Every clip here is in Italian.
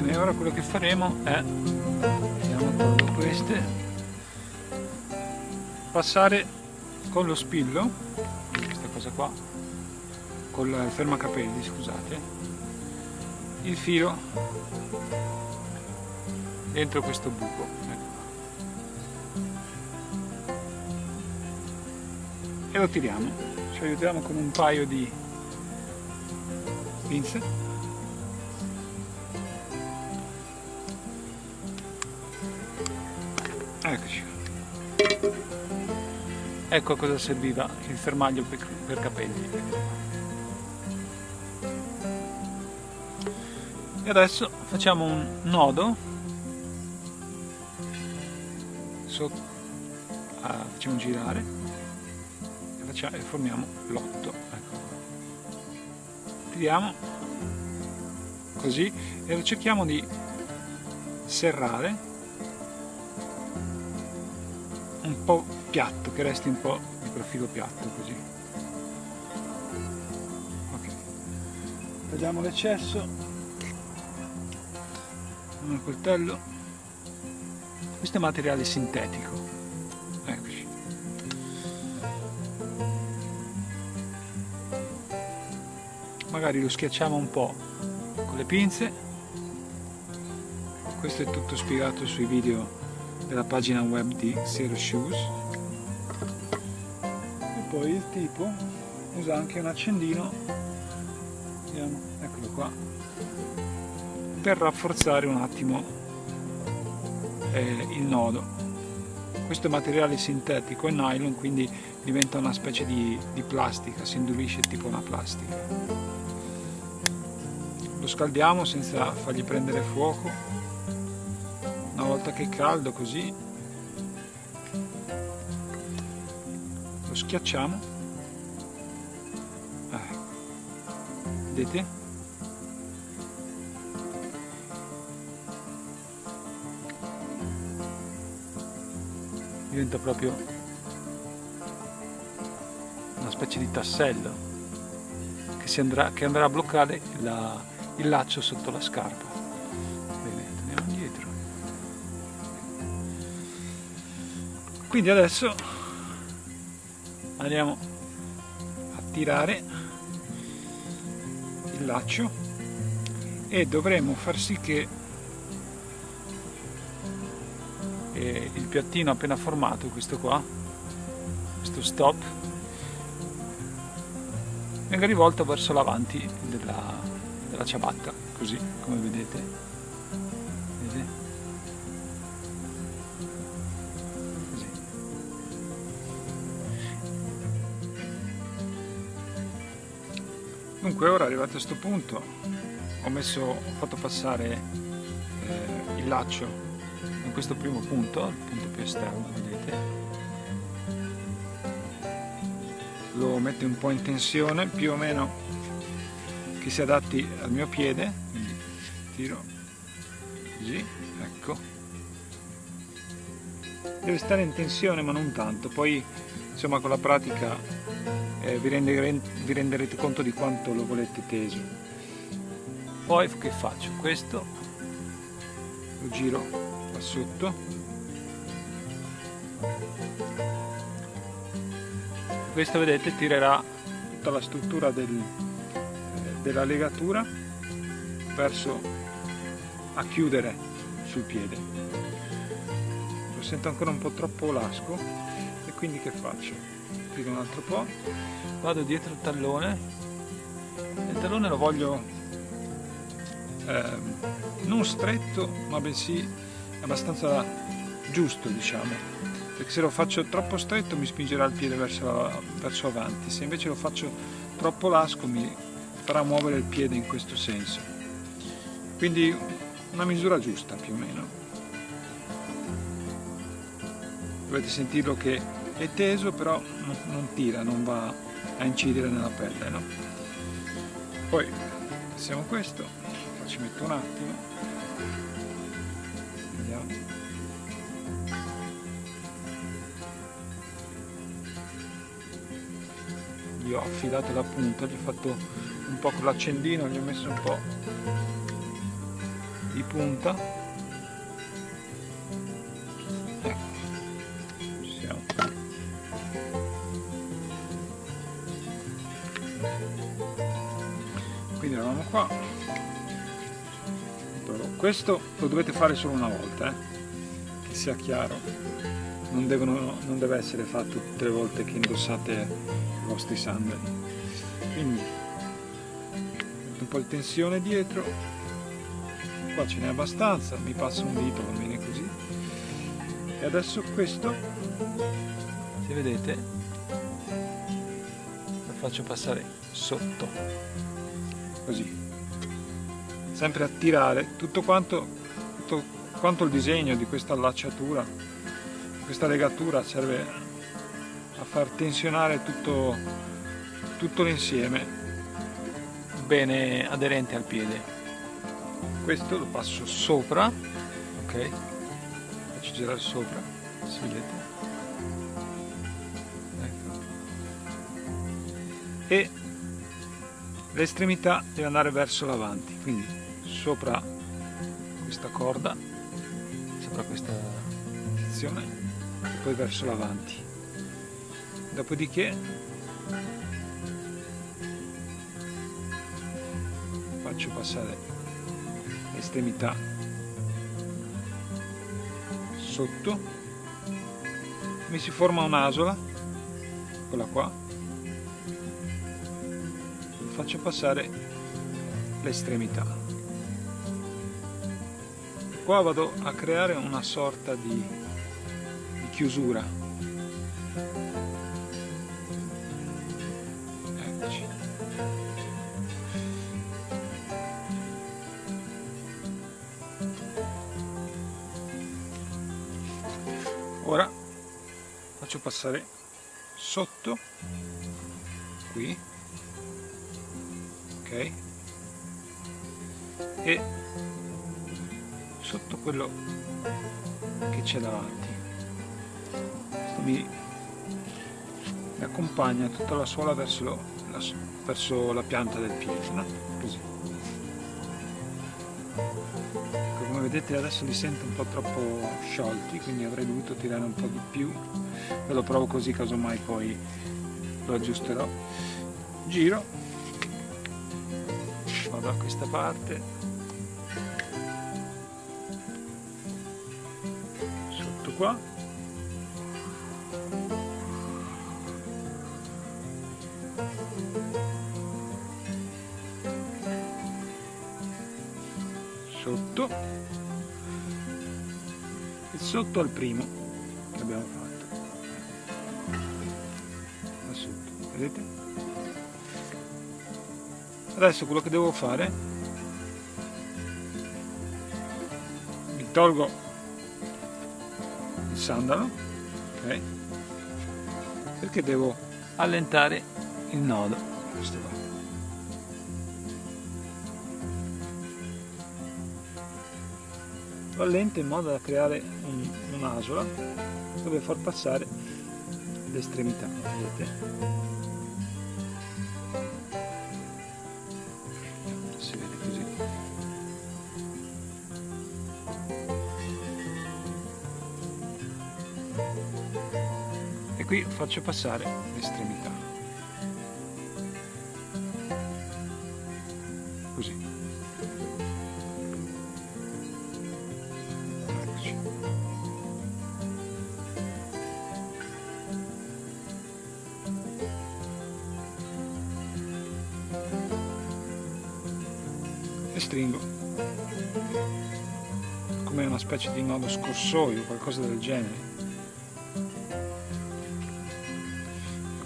bene ora quello che faremo è vediamo tolgo queste passare con lo spillo questa cosa qua con il fermacapelli scusate il filo dentro questo buco ecco. e lo tiriamo ci aiutiamo con un paio di pinze eccoci. Ecco a cosa serviva il fermaglio per, per capelli. E adesso facciamo un nodo. Sotto, ah, facciamo girare. E, facciamo, e formiamo l'otto ecco. tiriamo così e cerchiamo di serrare un po' piatto, che resti un po' di profilo piatto così. Ok, tagliamo l'eccesso con il coltello. Questo è materiale sintetico. Eccoci. Magari lo schiacciamo un po' con le pinze. Questo è tutto spiegato sui video della pagina web di Zero Shoes. E poi il tipo usa anche un accendino. Eccolo qua. Per rafforzare un attimo eh, il nodo. Questo è materiale sintetico è nylon quindi diventa una specie di, di plastica si indurisce tipo una plastica. Lo scaldiamo senza fargli prendere fuoco una volta che è caldo così. Lo schiacciamo. Ecco. vedete? Diventa proprio una specie di tassello che, andrà, che andrà a bloccare la, il laccio sotto la scarpa quindi adesso andiamo a tirare il laccio e dovremo far sì che eh, il piattino appena formato questo qua questo stop venga rivolto verso l'avanti della, della ciabatta così come vedete Dunque ora arrivato a questo punto ho, messo, ho fatto passare eh, il laccio in questo primo punto, il punto più esterno, vedete. Lo metto un po' in tensione, più o meno che si adatti al mio piede, quindi tiro così, ecco. Deve stare in tensione ma non tanto, poi insomma con la pratica eh, vi, rendere, vi renderete conto di quanto lo volete teso. Poi che faccio? questo lo giro qua sotto. Questo vedete tirerà tutta la struttura del, della legatura verso a chiudere sul piede. Lo sento ancora un po' troppo lasco quindi che faccio? tiro un altro po' vado dietro il tallone. Il tallone lo voglio eh, non stretto ma bensì abbastanza giusto diciamo. Perché se lo faccio troppo stretto mi spingerà il piede verso, verso avanti. Se invece lo faccio troppo lasco mi farà muovere il piede in questo senso. Quindi una misura giusta più o meno. Dovete sentirlo che è teso però non, tira, non va a incidere nella pelle no? poi passiamo questo ci metto un attimo. Vediamo. Gli ho affilato la punta gli ho fatto un po' con l'accendino gli ho messo un po' di punta quindi eravamo qua. Questo lo dovete fare solo una volta eh? che sia chiaro. Non, devono, non deve essere fatto tutte le volte che indossate i vostri sandali. Quindi un po' di tensione dietro. Qua ce n'è abbastanza mi passa un dito va bene così. E adesso questo se vedete lo faccio passare sotto così. Sempre a tirare tutto quanto, tutto quanto il disegno di questa allacciatura questa legatura serve a far tensionare tutto, tutto l'insieme bene aderente al piede. Questo lo passo sopra ok? Faccio girare sopra si vedete? Ecco. e l'estremità deve andare verso l'avanti quindi sopra questa corda sopra questa sezione e poi verso l'avanti. Dopodiché faccio passare l'estremità sotto. Mi si forma un'asola quella qua faccio passare l'estremità. Qua vado a creare una sorta di, di chiusura. Eccoci. Ora faccio passare sotto qui e sotto quello che c'è davanti. Mi, accompagna tutta la suola verso, la, verso la pianta del piede no? così. Ecco, come vedete adesso li sento un po' troppo sciolti quindi avrei dovuto tirare un po' di più. Ve lo provo così casomai poi lo aggiusterò. Giro da questa parte. Sotto qua. Sotto. E sotto al primo che abbiamo fatto. Da sotto vedete adesso quello che devo fare mi tolgo il sandalo ok? Perché devo allentare il nodo. Questo qua. Lo allento in modo da creare un'asola un dove far passare l'estremità vedete qui faccio passare l'estremità. Così. E stringo. Come una specie di nodo scorsoio qualcosa del genere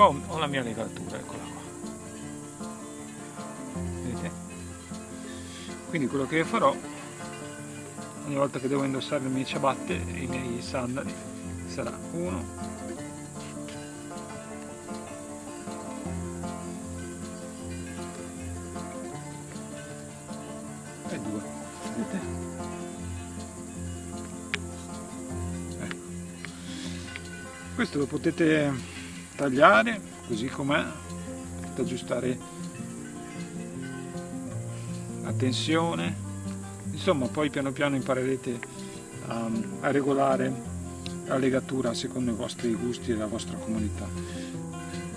qua ho la mia legatura, eccola qua. Vedete? Quindi quello che farò ogni volta che devo indossare le mie ciabatte i miei sandali sarà uno e due vedete? Ecco. questo lo potete tagliare così com'è aggiustare la tensione. Insomma poi piano piano imparerete a, a regolare la legatura secondo i vostri gusti e la vostra comunità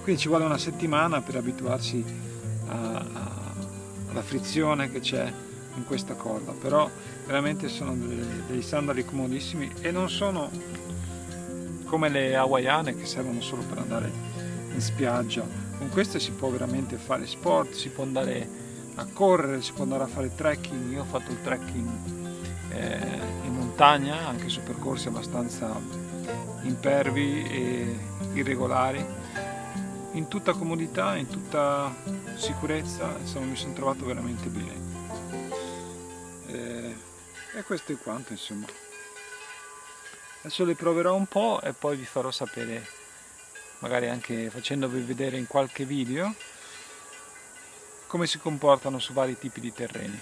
quindi ci vuole una settimana per abituarsi a, a, alla frizione che c'è in questa corda però veramente sono dei, dei sandali comodissimi e non sono come le hawaiane che servono solo per andare in spiaggia. Con queste si può veramente fare sport si può andare a correre si può andare a fare trekking. Io ho fatto il trekking eh, in montagna anche su percorsi abbastanza impervi e irregolari. In tutta comodità in tutta sicurezza insomma mi sono trovato veramente bene. Eh, e questo è quanto insomma adesso le proverò un po' e poi vi farò sapere magari anche facendovi vedere in qualche video come si comportano su vari tipi di terreni